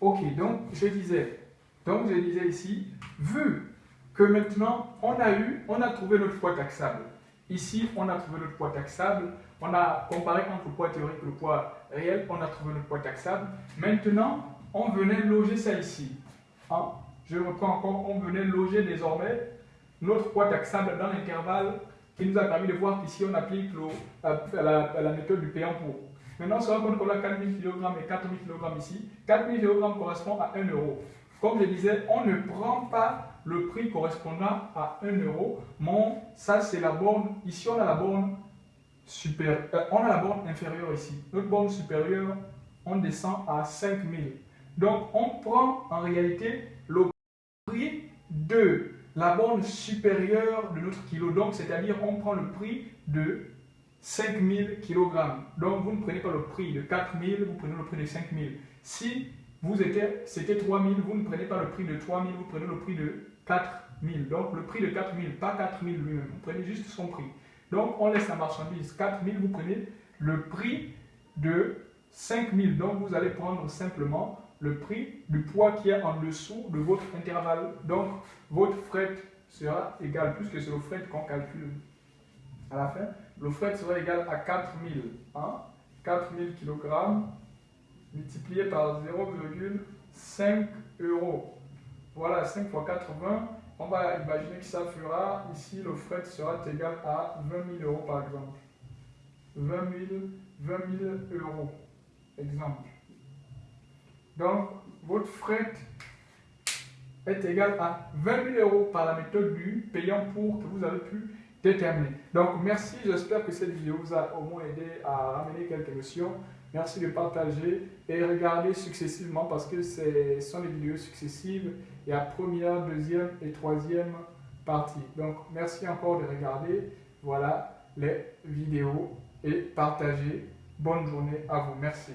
Ok, donc je disais, donc je disais ici, vu que maintenant on a eu, on a trouvé notre poids taxable. Ici, on a trouvé notre poids taxable. On a comparé entre le poids théorique et le poids réel. On a trouvé notre poids taxable. Maintenant, on venait loger ça ici. Hein? Je reprends encore, on venait loger désormais notre poids taxable dans l'intervalle qui nous a permis de voir qu'ici on applique la, méthode du payant pour. Maintenant, on se rend compte qu'on a 4000 kg et 4000 kg ici. 4000 kg correspond à 1 euro. Comme je disais, on ne prend pas le prix correspondant à 1 euro. Mais ça, c'est la borne. Ici, on a la borne supérieure. On a la borne inférieure ici. Notre borne supérieure, on descend à 5000. Donc, on prend en réalité le prix de la borne supérieure de notre kilo. Donc, c'est-à-dire, on prend le prix de 5000 kg. Donc, vous ne prenez pas le prix de 4000, vous prenez le prix de 5000. Si vous étiez, c'était 3000, vous ne prenez pas le prix de 3000, vous prenez le prix de 4000. Donc, le prix de 4000, pas 4000 lui-même. Vous prenez juste son prix. Donc, on laisse la marchandise 4000, vous prenez le prix de 5000. Donc, vous allez prendre simplement le prix du poids qui est en dessous de votre intervalle. Donc, votre fret sera égal, puisque c'est le fret qu'on calcule à la fin, le fret sera égal à 4000. Hein? 4000 kg multiplié par 0,5 euros. Voilà, 5 fois 80. On va imaginer que ça fera, ici, le fret sera égal à 20 000 euros par exemple. 20 000, 20 000 euros. Exemple. Donc, votre fret est égal à 20 000 euros par la méthode du payant pour que vous avez pu déterminer. Donc, merci. J'espère que cette vidéo vous a au moins aidé à ramener quelques notions. Merci de partager et regarder successivement parce que ce sont des vidéos successives. Il y a première, deuxième et troisième partie. Donc, merci encore de regarder. Voilà les vidéos et partager. Bonne journée à vous. Merci.